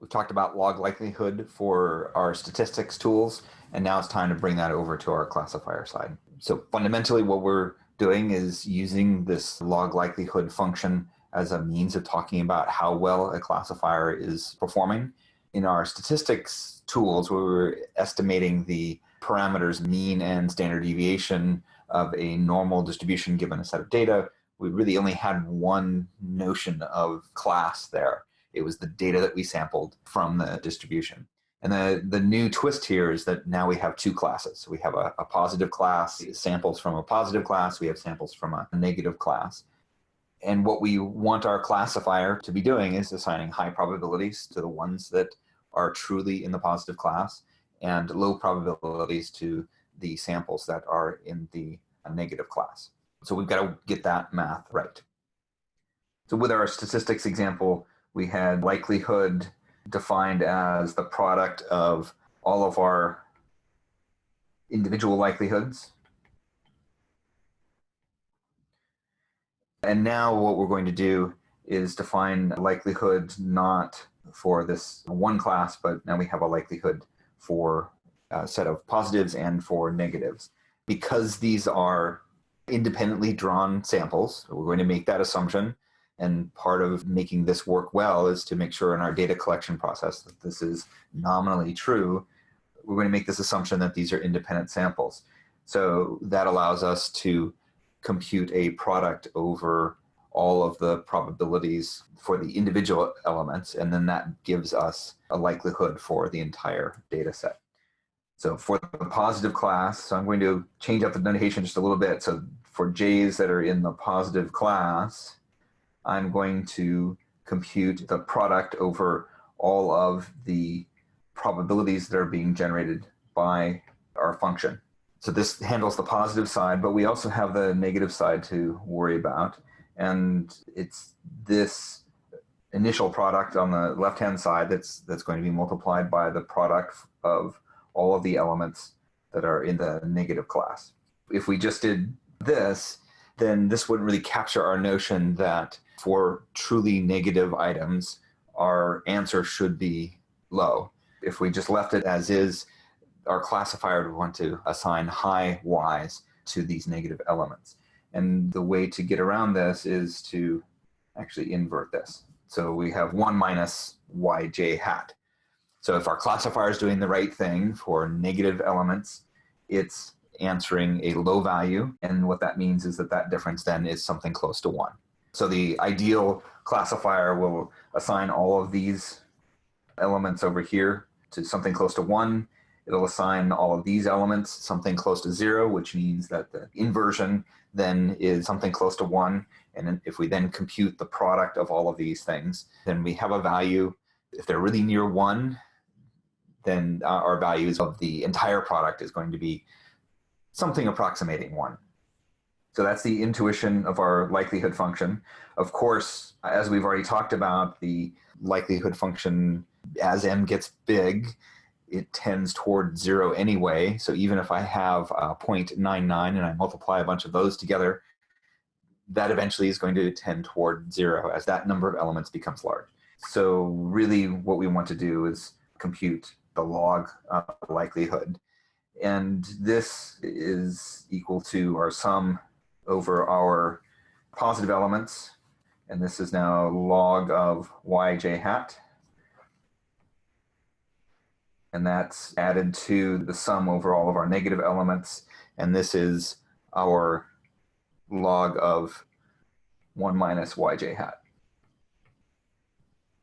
We've talked about log likelihood for our statistics tools, and now it's time to bring that over to our classifier side. So fundamentally what we're doing is using this log likelihood function as a means of talking about how well a classifier is performing. In our statistics tools, where we were estimating the parameters mean and standard deviation of a normal distribution given a set of data. We really only had one notion of class there. It was the data that we sampled from the distribution. And the, the new twist here is that now we have two classes. So we have a, a positive class, samples from a positive class, we have samples from a, a negative class. And what we want our classifier to be doing is assigning high probabilities to the ones that are truly in the positive class and low probabilities to the samples that are in the uh, negative class. So we've got to get that math right. So with our statistics example, we had likelihood defined as the product of all of our individual likelihoods. And now what we're going to do is define likelihood not for this one class, but now we have a likelihood for a set of positives and for negatives. Because these are independently drawn samples, we're going to make that assumption and part of making this work well is to make sure in our data collection process that this is nominally true. We're going to make this assumption that these are independent samples. So that allows us to compute a product over all of the probabilities for the individual elements, and then that gives us a likelihood for the entire data set. So for the positive class, so I'm going to change up the notation just a little bit. So for J's that are in the positive class, I'm going to compute the product over all of the probabilities that are being generated by our function. So this handles the positive side, but we also have the negative side to worry about. And it's this initial product on the left-hand side that's, that's going to be multiplied by the product of all of the elements that are in the negative class. If we just did this, then this wouldn't really capture our notion that for truly negative items, our answer should be low. If we just left it as is, our classifier would want to assign high y's to these negative elements. And the way to get around this is to actually invert this. So we have 1 minus yj hat. So if our classifier is doing the right thing for negative elements, it's answering a low value. And what that means is that that difference then is something close to 1. So the ideal classifier will assign all of these elements over here to something close to 1. It'll assign all of these elements something close to 0, which means that the inversion then is something close to 1. And if we then compute the product of all of these things, then we have a value. If they're really near 1, then uh, our values of the entire product is going to be something approximating 1. So that's the intuition of our likelihood function. Of course, as we've already talked about, the likelihood function, as m gets big, it tends toward zero anyway. So even if I have 0.99 and I multiply a bunch of those together, that eventually is going to tend toward zero as that number of elements becomes large. So really what we want to do is compute the log uh, likelihood. And this is equal to our sum over our positive elements. And this is now log of yj hat. And that's added to the sum over all of our negative elements. And this is our log of 1 minus yj hat.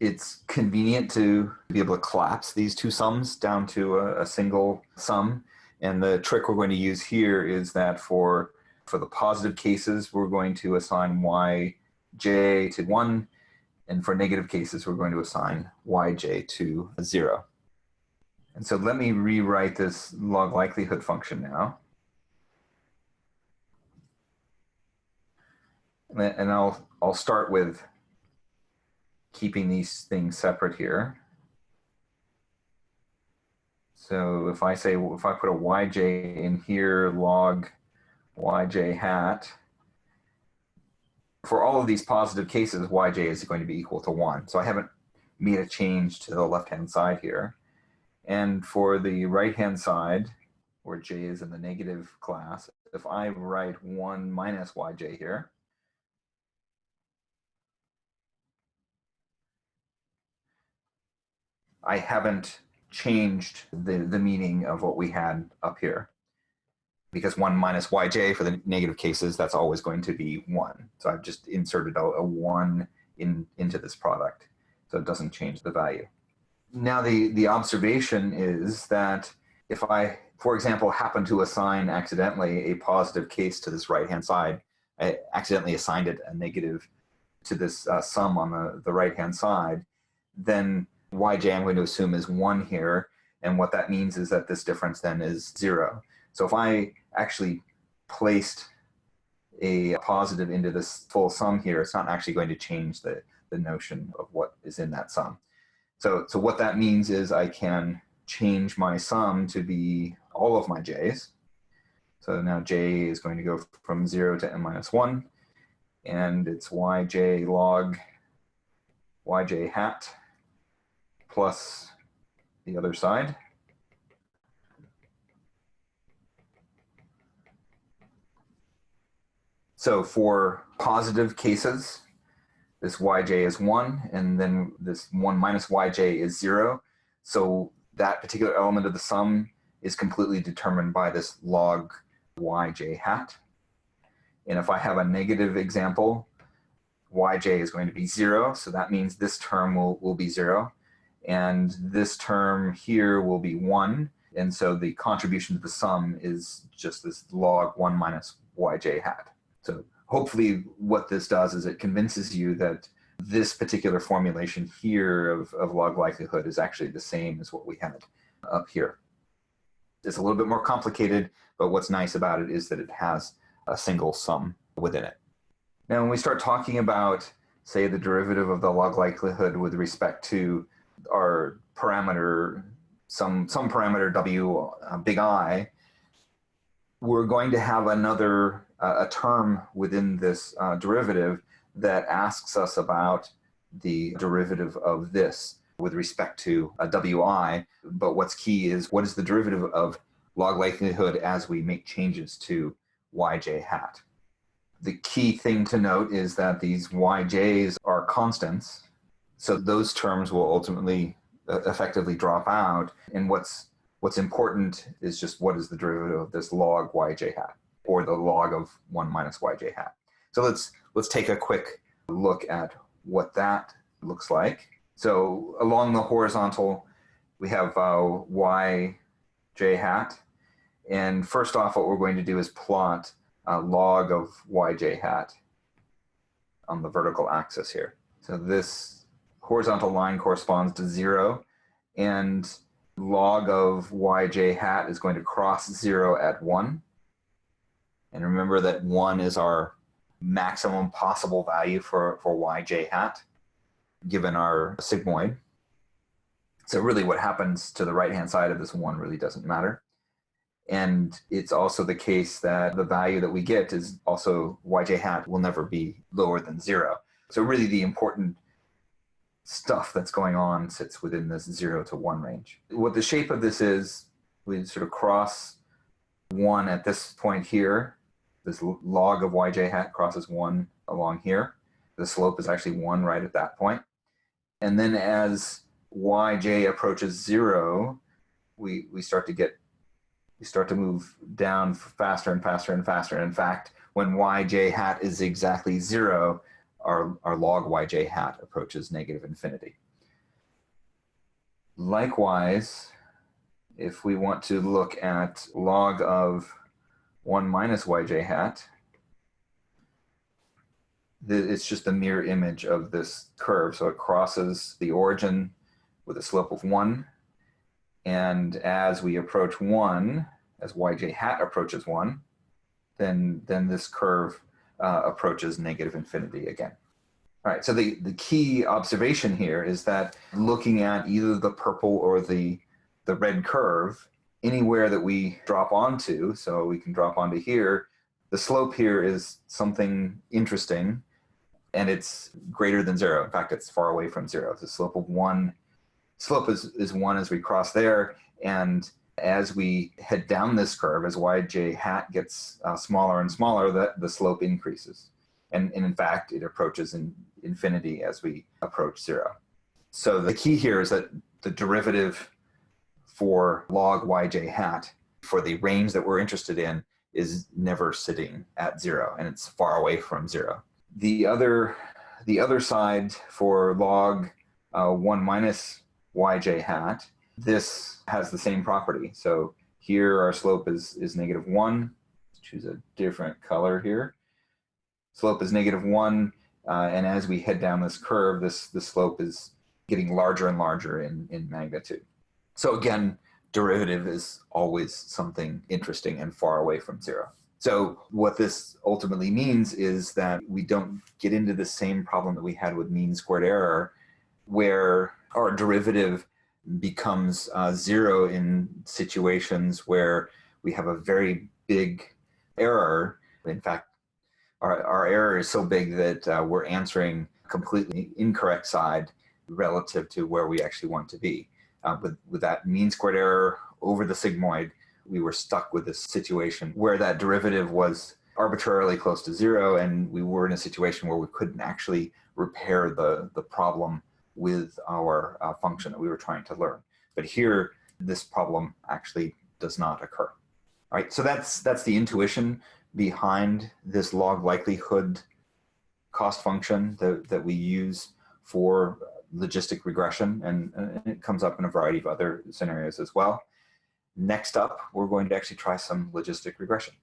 It's convenient to be able to collapse these two sums down to a, a single sum. And the trick we're going to use here is that for for the positive cases, we're going to assign yj to 1, and for negative cases, we're going to assign yj to 0. And so let me rewrite this log likelihood function now. And I'll, I'll start with keeping these things separate here. So if I say, if I put a yj in here, log yj hat. For all of these positive cases, yj is going to be equal to 1. So I haven't made a change to the left-hand side here. And for the right-hand side, where j is in the negative class, if I write 1 minus yj here, I haven't changed the, the meaning of what we had up here. Because 1 minus yj for the negative cases, that's always going to be 1. So I've just inserted a, a 1 in, into this product. So it doesn't change the value. Now the, the observation is that if I, for example, happen to assign accidentally a positive case to this right-hand side, I accidentally assigned it a negative to this uh, sum on the, the right-hand side, then yj I'm going to assume is 1 here. And what that means is that this difference then is 0. So if I actually placed a positive into this full sum here, it's not actually going to change the, the notion of what is in that sum. So, so what that means is I can change my sum to be all of my j's. So now j is going to go from 0 to n minus 1, and it's yj log yj hat plus the other side. So for positive cases, this yj is 1, and then this 1 minus yj is 0. So that particular element of the sum is completely determined by this log yj hat. And if I have a negative example, yj is going to be 0, so that means this term will, will be 0 and this term here will be 1. And so the contribution to the sum is just this log 1 minus yj hat. So hopefully what this does is it convinces you that this particular formulation here of, of log likelihood is actually the same as what we had up here. It's a little bit more complicated, but what's nice about it is that it has a single sum within it. Now, when we start talking about, say, the derivative of the log likelihood with respect to our parameter, some, some parameter W, uh, big I, we're going to have another, a term within this uh, derivative that asks us about the derivative of this with respect to a wi. But what's key is what is the derivative of log likelihood as we make changes to yj hat. The key thing to note is that these yj's are constants so those terms will ultimately uh, effectively drop out. And what's what's important is just what is the derivative of this log yj hat or the log of 1 minus yj hat. So let's let's take a quick look at what that looks like. So along the horizontal, we have uh, yj hat. And first off, what we're going to do is plot a log of yj hat on the vertical axis here. So this horizontal line corresponds to zero, and log of yj hat is going to cross zero at one. And remember that one is our maximum possible value for, for yj hat, given our sigmoid. So really what happens to the right-hand side of this one really doesn't matter. And it's also the case that the value that we get is also yj hat will never be lower than zero. So really the important stuff that's going on sits within this zero to one range. What the shape of this is, we sort of cross one at this point here. This log of yj hat crosses one along here. The slope is actually one right at that point. And then as yj approaches zero, we, we start to get, we start to move down faster and faster and faster. In fact, when yj hat is exactly zero, our, our log yj hat approaches negative infinity. Likewise, if we want to look at log of 1 minus yj hat, it's just a mirror image of this curve. So it crosses the origin with a slope of 1. And as we approach 1, as yj hat approaches 1, then, then this curve uh, approaches negative infinity again. All right, so the, the key observation here is that looking at either the purple or the, the red curve, anywhere that we drop onto, so we can drop onto here, the slope here is something interesting. and it's greater than zero. In fact, it's far away from zero. The slope of one, slope is, is one as we cross there. And as we head down this curve, as yj hat gets uh, smaller and smaller, the, the slope increases. And, and in fact, it approaches in infinity as we approach zero. So the key here is that the derivative for log yj hat for the range that we're interested in is never sitting at zero and it's far away from zero. The other, the other side for log uh, 1 minus yj hat, this has the same property. So here our slope is, is negative 1. Let's choose a different color here. Slope is negative 1, uh, and as we head down this curve, this, the slope is getting larger and larger in, in magnitude. So again, derivative is always something interesting and far away from zero. So what this ultimately means is that we don't get into the same problem that we had with mean squared error, where our derivative becomes uh, zero in situations where we have a very big error. In fact, our, our error is so big that uh, we're answering completely incorrect side relative to where we actually want to be. Uh, with, with that mean squared error over the sigmoid, we were stuck with this situation where that derivative was arbitrarily close to zero and we were in a situation where we couldn't actually repair the, the problem with our uh, function that we were trying to learn. But here, this problem actually does not occur. All right, so that's, that's the intuition behind this log likelihood cost function that, that we use for logistic regression, and, and it comes up in a variety of other scenarios as well. Next up, we're going to actually try some logistic regression.